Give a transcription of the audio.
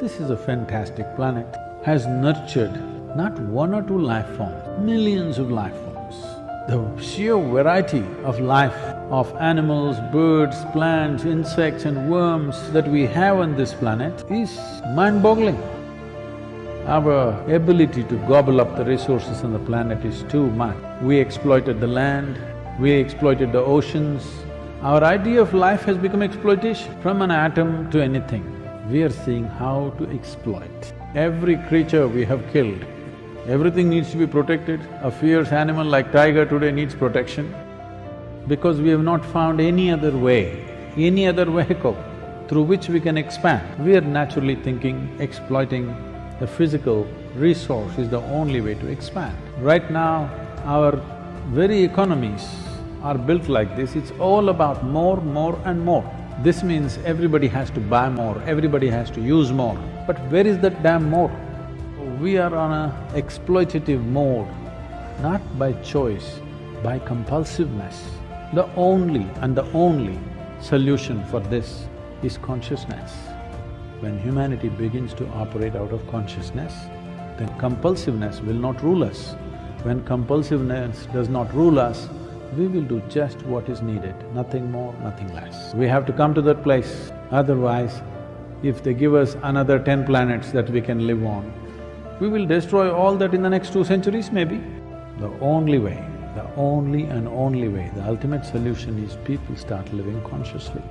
This is a fantastic planet, has nurtured not one or two life forms, millions of life forms. The sheer variety of life of animals, birds, plants, insects and worms that we have on this planet is mind-boggling. Our ability to gobble up the resources on the planet is too much. We exploited the land, we exploited the oceans. Our idea of life has become exploitation. From an atom to anything, we are seeing how to exploit. Every creature we have killed, everything needs to be protected. A fierce animal like tiger today needs protection because we have not found any other way, any other vehicle through which we can expand. We are naturally thinking exploiting the physical resource is the only way to expand. Right now, our very economies are built like this, it's all about more, more and more. This means everybody has to buy more, everybody has to use more. But where is that damn more? We are on a exploitative mode, not by choice, by compulsiveness. The only and the only solution for this is consciousness. When humanity begins to operate out of consciousness, then compulsiveness will not rule us. When compulsiveness does not rule us, we will do just what is needed, nothing more, nothing less. We have to come to that place, otherwise if they give us another ten planets that we can live on, we will destroy all that in the next two centuries maybe. The only way, the only and only way, the ultimate solution is people start living consciously.